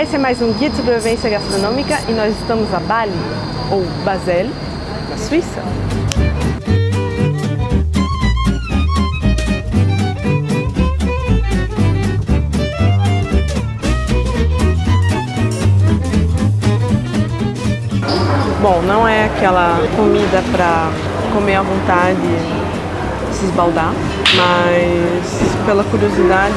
Esse é mais um Guia de Sobrevivência Gastronômica e nós estamos a Bali, ou Basel, na Suíça. Bom, não é aquela comida para comer à vontade, se esbaldar, mas pela curiosidade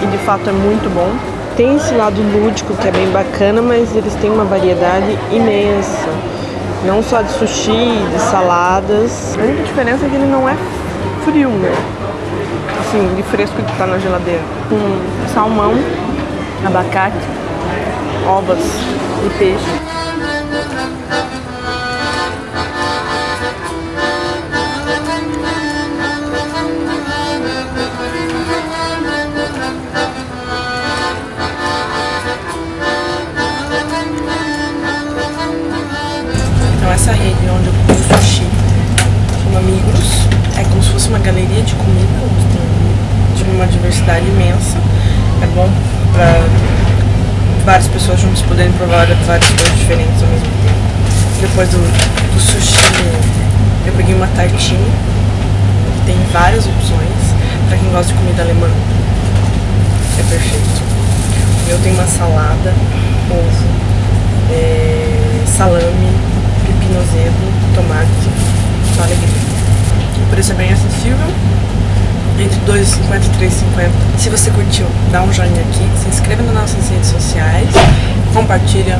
e de fato é muito bom. Tem esse lado lúdico que é bem bacana, mas eles têm uma variedade imensa. Não só de sushi, de saladas. A única diferença é que ele não é frio, né? Assim, de fresco que tá na geladeira. Com salmão, abacate, ovas e peixe. Essa rede onde eu como sushi chama Migros. É como se fosse uma galeria de comida, onde tem uma diversidade imensa. É bom para várias pessoas juntas poderem provar várias coisas diferentes ao mesmo tempo. Depois do, do sushi, eu peguei uma tartinha, que tem várias opções. Para quem gosta de comida alemã, é perfeito. Eu tenho uma salada, ovo, é, salame, azedo, tomate, só alegria. O preço é bem acessível, entre 2,50 e 3,50. Se você curtiu, dá um joinha aqui, se inscreva nas nossas redes sociais, compartilha